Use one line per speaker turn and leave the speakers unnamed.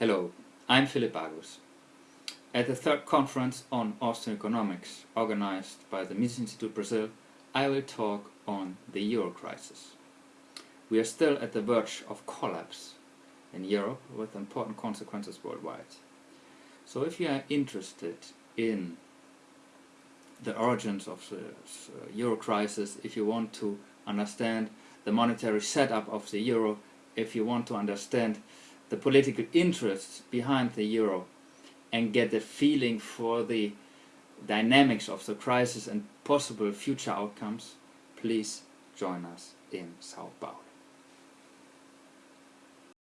Hello, I'm Philipp Bagus. At the third conference on Austrian economics organized by the Mises Institute Brazil, I will talk on the euro crisis. We are still at the verge of collapse in Europe with important consequences worldwide. So if you are interested in the origins of the euro crisis, if you want to understand the monetary setup of the euro, if you want to understand the political interests behind the euro and get a feeling for the dynamics of the crisis and possible future outcomes, please join us in Sao Paulo.